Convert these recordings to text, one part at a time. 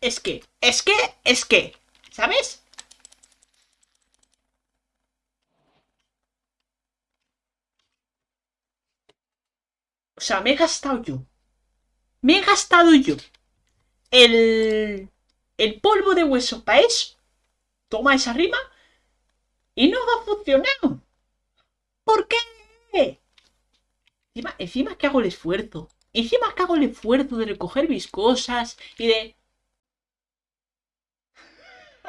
es que, es que, es que, ¿sabes? O sea, me he gastado yo. Me he gastado yo. El... El polvo de hueso para eso. Toma esa rima. Y no ha funcionado. ¿Por qué? Encima, encima que hago el esfuerzo. Encima que hago el esfuerzo de recoger mis cosas y de...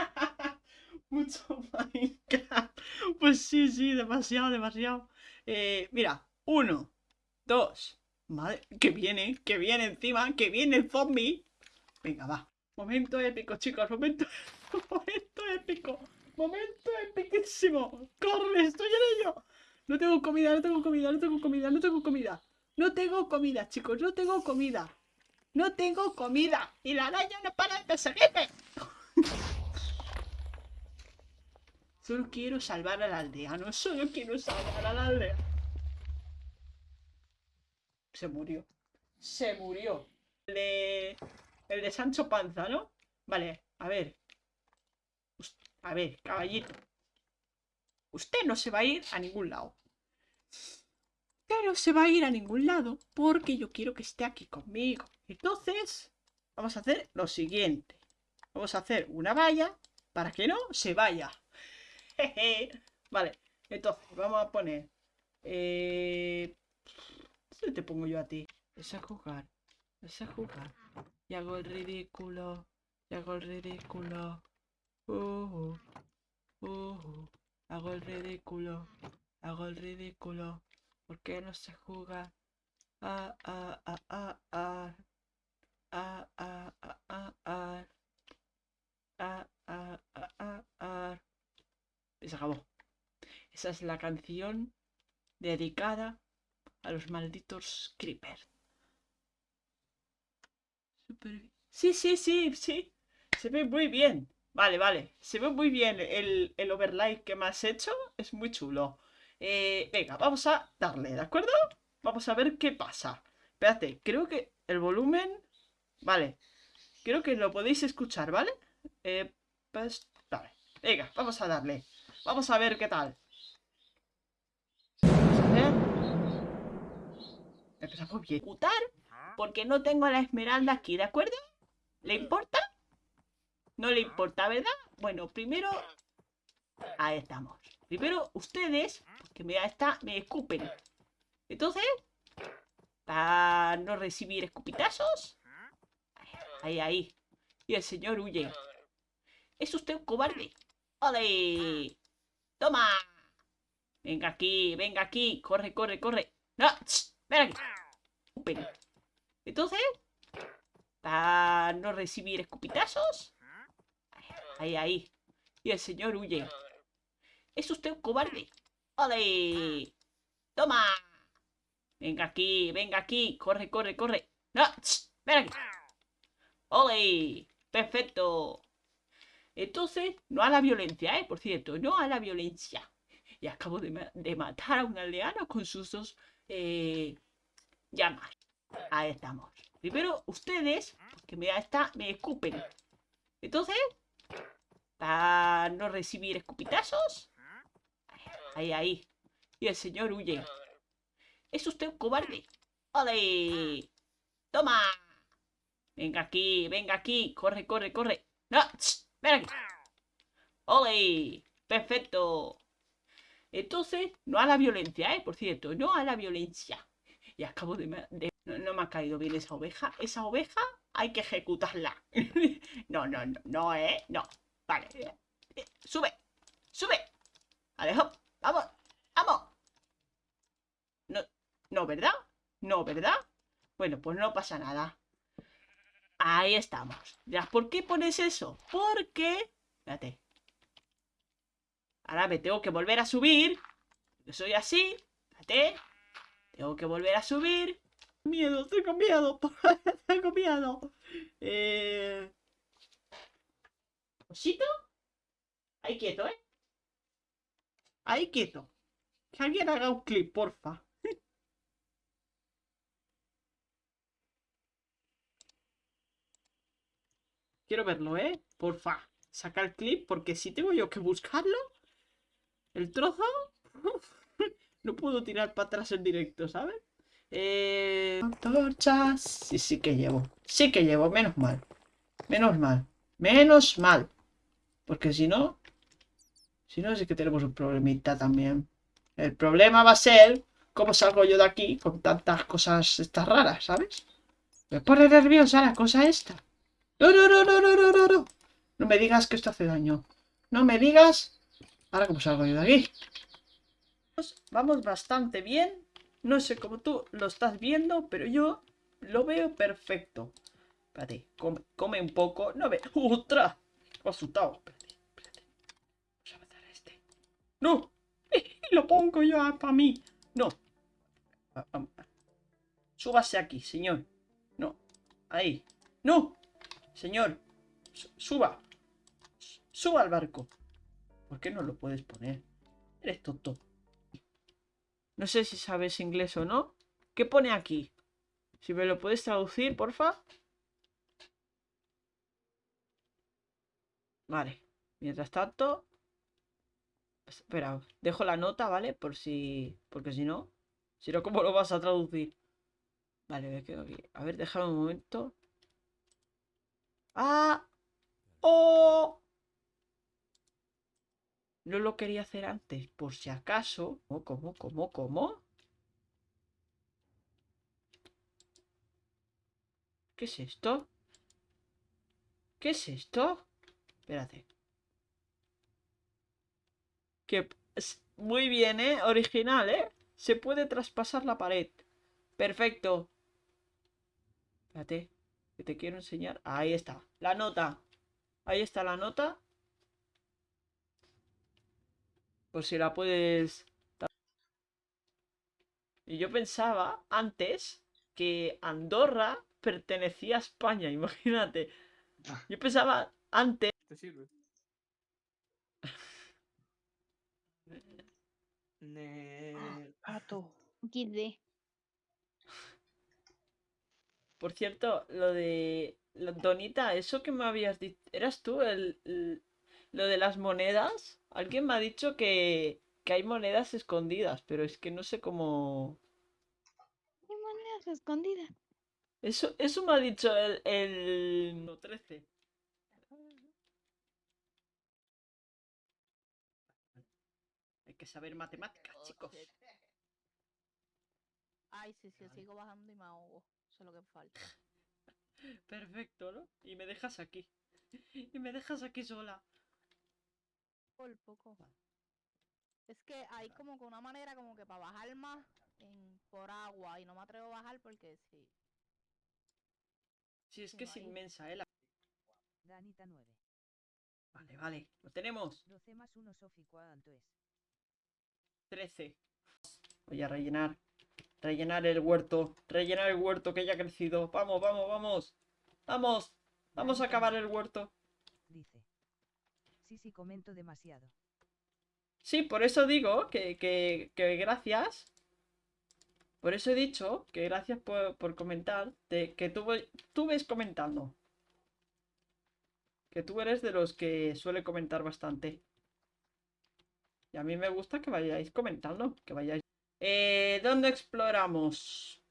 Mucho Minecraft. Pues sí, sí, demasiado, demasiado. Eh, mira, uno, dos. Madre, que viene, que viene encima, que viene el zombie. Venga, va. Momento épico, chicos, momento, momento épico. Momento epiquísimo. Corre, estoy en ello. No tengo comida, no tengo comida, no tengo comida, no tengo comida. No tengo comida, chicos, no tengo comida. No tengo comida. Y la araña no para de perseguirme. Solo quiero salvar a la aldea, no solo quiero salvar a la aldea. Se murió. Se murió. El de... El de Sancho Panza, ¿no? Vale, a ver. A ver, caballito. Usted no se va a ir a ningún lado. Usted no se va a ir a ningún lado porque yo quiero que esté aquí conmigo. Entonces, vamos a hacer lo siguiente. Vamos a hacer una valla para que no se vaya. vale, entonces vamos a poner... Eh... ¿Dónde te pongo yo a ti? Es a jugar. Es a jugar. Y hago el ridículo. Y hago el ridículo. Uh, uh, uh, hago el ridículo. Hago el ridículo. ¿Por qué no se juega? Ah, ah, ah, ah. Ah, ah, ah, ah, ah. Ah, ah, ah, ah, ah. Y se acabó. Esa es la canción dedicada a los malditos creepers. Sí, sí, sí, sí. Se ve muy bien. Vale, vale. Se ve muy bien el, el overlay que me has hecho. Es muy chulo. Eh, venga, vamos a darle, ¿de acuerdo? Vamos a ver qué pasa. Espérate, creo que el volumen... Vale. Creo que lo podéis escuchar, ¿vale? Eh, pues, vale. Venga, vamos a darle. Vamos a ver qué tal. Empezamos bien. Ejecutar porque no tengo la esmeralda aquí, ¿de acuerdo? ¿Le importa? No le importa, ¿verdad? Bueno, primero... Ahí estamos. Primero, ustedes, que me, está, me escupen. Entonces, para no recibir escupitazos. Ahí, ahí. Y el señor huye. ¿Es usted un cobarde? ¡Ole! ¡Toma! Venga aquí, venga aquí. Corre, corre, corre. ¡No! ¡Ven aquí! Entonces, para no recibir escupitazos. Ahí, ahí. Y el señor huye. ¿Es usted un cobarde? ¡Ole! ¡Toma! Venga aquí, venga aquí. Corre, corre, corre. ¡No! ¡Ven aquí! ¡Ole! ¡Perfecto! Entonces, no a la violencia, ¿eh? Por cierto, no a la violencia. Y acabo de, matar a un aldeano con sus dos eh, llamas. Ahí estamos. Primero, ustedes, que me, está, me escupen. Entonces, para no recibir escupitazos. Ahí, ahí. Y el señor huye. ¿Es usted un cobarde? ¡Ole! ¡Toma! Venga aquí, venga aquí. Corre, corre, corre. ¡No! ¡Ven aquí! ¡Ole! ¡Perfecto! Entonces, no a la violencia, ¿eh? Por cierto, no a la violencia. Y acabo de... No, me ha caído bien esa oveja. Esa oveja hay que ejecutarla. no, no, no, no, ¿eh? No. Vale. Eh, sube. Sube. Vale, Vamos. Vamos. No, no, ¿verdad? No, ¿verdad? Bueno, pues no pasa nada. Ahí estamos. Ya, ¿por qué pones eso? Porque... Espérate. Ahora me tengo que volver a subir. soy así. Espérate. Tengo que volver a subir. Miedo, tengo miedo. tengo miedo. Eh... ¿Osito? Ahí quieto, ¿eh? Ahí quieto. Que alguien haga un clip, porfa. Quiero verlo, ¿eh? Porfa. Saca el clip, porque si tengo yo que buscarlo, el trozo, no puedo tirar para atrás en directo, ¿sabes? Eh... Antorchas. Sí, sí que llevo. Sí que llevo, menos mal. Menos mal. Menos mal. Porque si no... Si no, es que tenemos un problemita también. El problema va a ser cómo salgo yo de aquí con tantas cosas estas raras, ¿sabes? Me pone nerviosa la cosa esta. No, no, no, no, no, no, no, no. No me digas que esto hace daño. No me digas... Ahora cómo salgo yo de aquí. Vamos bastante bien. No sé cómo tú lo estás viendo, pero yo lo veo perfecto. Espérate, come, come un poco. No ve. ¡Otra! Me he asustado. Espérate, espérate. Vamos a matar a este. ¡No! Lo pongo yo para mí. No. Súbase aquí, señor. No. Ahí. ¡No! Señor. Suba. Suba al barco. ¿Por qué no lo puedes poner? Eres tonto. No sé si sabes inglés o no. ¿Qué pone aquí? Si me lo puedes traducir, porfa. Vale. Mientras tanto... Espera, dejo la nota, ¿vale? Por si... Porque si no... Si no, ¿cómo lo vas a traducir? Vale, me quedo aquí. A ver, déjame un momento. ¡Ah! ¡Oh! No lo quería hacer antes, por si acaso. ¿Cómo, cómo, cómo, cómo? ¿Qué es esto? ¿Qué es esto? Espérate. Que... Muy bien, ¿eh? Original, ¿eh? Se puede traspasar la pared. Perfecto. Espérate. Que te quiero enseñar. Ahí está. La nota. Ahí está la nota. Por si la puedes... Y yo pensaba antes que Andorra pertenecía a España, imagínate. Yo pensaba antes... ¿Te sirve? Ne... Pato. Por cierto, lo de... Donita, eso que me habías dicho... ¿Eras tú el, el- lo de las monedas? Alguien me ha dicho que, que hay monedas escondidas, pero es que no sé cómo... ¿Qué monedas escondidas? Eso, eso me ha dicho el, el... no, 13. Hay que saber matemáticas, chicos. Ay, sí, sí, sigo bajando y me ahogo. Eso es lo que falta. Perfecto, ¿no? Y me dejas aquí. Y me dejas aquí sola. Por poco. Es que hay como que una manera como que para bajar más en, por agua y no me atrevo a bajar porque sí. Sí, es que no es hay- inmensa, ¿eh? la- Danita 9. Vale, vale. Lo tenemos. 12 más 1 Sofi, ¿cuánto es? 13. Voy a rellenar. Rellenar el huerto. Rellenar el huerto que ya ha crecido. Vamos, vamos, vamos. Vamos. Vamos a acabar el huerto. Dice. Sí, sí, comento demasiado. Sí, por eso digo que, que, que gracias. Por eso he dicho que gracias por, por comentar. de- que tú, tú ves comentando. Que tú eres de los que suele comentar bastante. Y a mí me gusta que vayáis comentando. Que vayáis. Eh, ¿Dónde exploramos?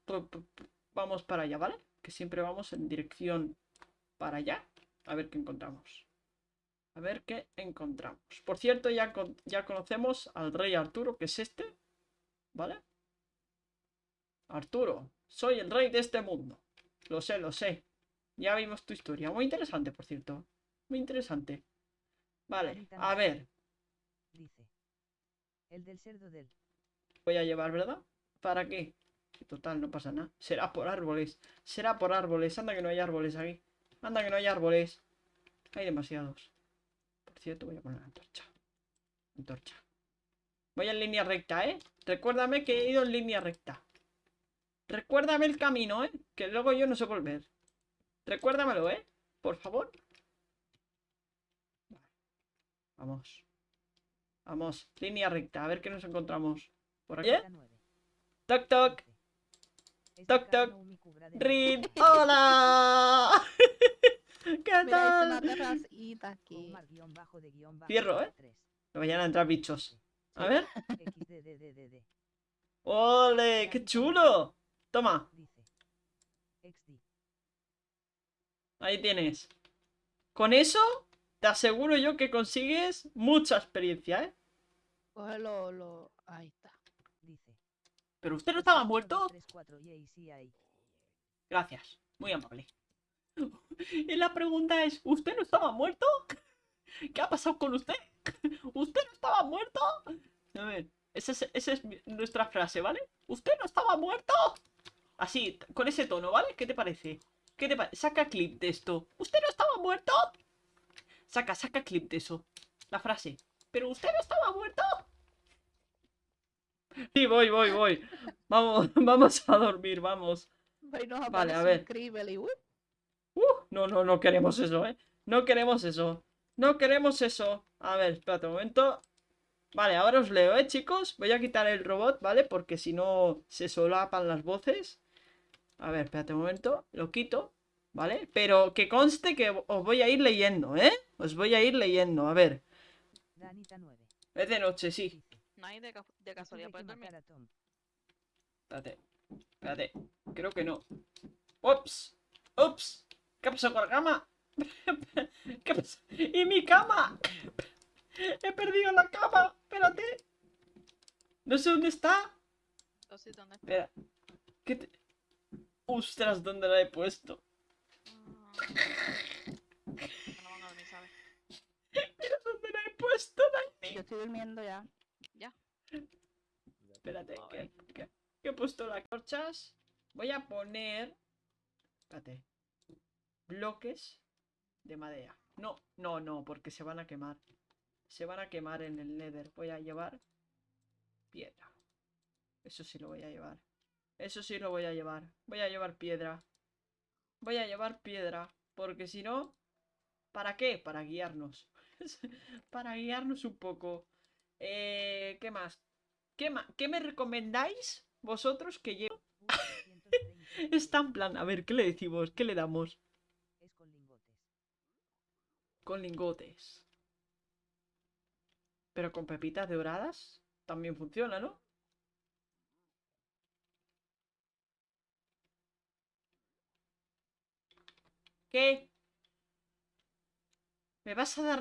Vamos para allá, ¿vale? Que siempre vamos en dirección para allá. A ver qué encontramos. A ver qué encontramos. Por cierto, ya, con- ya conocemos al rey Arturo, que es este. ¿Vale? Arturo, soy el rey de este mundo. Lo sé, lo sé. Ya vimos tu historia. Muy interesante, por cierto. Muy interesante. Vale, a ver. Dice. El del cerdo del. Voy a llevar, ¿verdad? ¿Para qué? Total, no pasa nada. Será por árboles. Será por árboles. Anda que no hay árboles aquí. Anda que no hay árboles. Hay demasiados. Por cierto, voy a poner la antorcha. Antorcha. Voy en línea recta, ¿eh? Recuérdame que he ido en línea recta. Recuérdame el camino, ¿eh? Que luego yo no sé volver. Recuérdamelo, ¿eh? Por favor. Vamos. Vamos. Línea recta. A ver qué nos encontramos. Por aquí. 9. Toc, toc. Toc, Este toc. de Rin. ¡Hola! ¿Qué tal? Fierro, ¿eh? 3. Me vayan a entrar bichos. A ver. ¡Ole! ¡Qué chulo! Toma, ahí tienes. Con eso, te aseguro yo que consigues mucha experiencia, ¿eh? Cógelo, lo... Ahí está. ¿Pero usted no estaba muerto? 3, 4, y sí hay. Gracias, muy amable. Y la pregunta es, ¿usted no estaba muerto? ¿Qué ha pasado con usted? ¿Usted no estaba muerto? A ver, esa es, es nuestra frase, ¿vale? ¿Usted no estaba muerto? Así, con ese tono, ¿vale? ¿Qué te parece? ¿Qué te parece? Saca clip de esto. ¿Usted no estaba muerto? Saca, saca clip de eso. La frase. ¿Pero usted no estaba muerto? Sí, voy, voy, voy. Vamos, vamos a dormir, vamos. Vale, a ver. y ¡uh! Uh, no, no, no queremos eso, ¿eh? No queremos eso. No queremos eso. A ver, espérate un momento. Vale, ahora os leo, ¿eh, chicos? Voy a quitar el robot, ¿vale? Porque si no se solapan las voces. A ver, espérate un momento. Lo quito, ¿vale? Pero que conste que os voy a ir leyendo, ¿eh? Os voy a ir leyendo. A ver. Danita 9. Es de noche, sí. No hay de, ca- de casualidad puedes dormir. Espérate. Espérate. Creo que no. Ups. Ups. ¿Qué pasó con la cama? ¿Qué pasó? ¡Y mi cama! He perdido la cama. Espérate. No sé dónde está. Entonces, ¿dónde está? Espera. ¿Qué te... Ostras, ¿dónde la he puesto? Ah. No van a dormir, ¿sabes? Mira dónde la he puesto, Dani. Yo estoy durmiendo ya. Espérate, que, que- que he puesto las corchas. Voy a poner. Espérate. Bloques de madera. No, no, no, porque se van a quemar. Se van a quemar en el nether. Voy a llevar piedra. Eso sí lo voy a llevar. Eso sí lo voy a llevar. Voy a llevar piedra. Voy a llevar piedra. Porque si no. ¿Para qué? Para guiarnos. Para guiarnos un poco. Eh, ¿Qué más? ¿Qué, ma- ¿Qué me recomendáis vosotros que llevo? 230. Está en plan, a ver, ¿qué le decimos? ¿Qué le damos? Es con lingotes. Con lingotes. Pero con pepitas doradas también funciona, ¿no? ¿Qué? ¿Me vas a dar?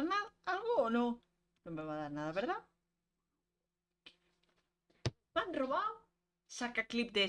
¿Algo o no? No me va a dar nada, ¿verdad? ¿Me han robado? Saca clip de